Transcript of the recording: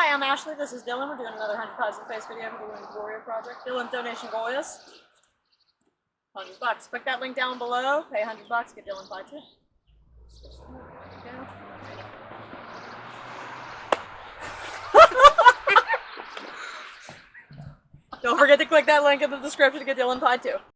Hi, I'm Ashley. This is Dylan. We're doing another 100 Pies in Face video for the Women's Warrior Project. Dylan donation goal is 100 bucks. Click that link down below. Pay 100 bucks. Get Dylan Fight too. Don't forget to click that link in the description to get Dylan pie too.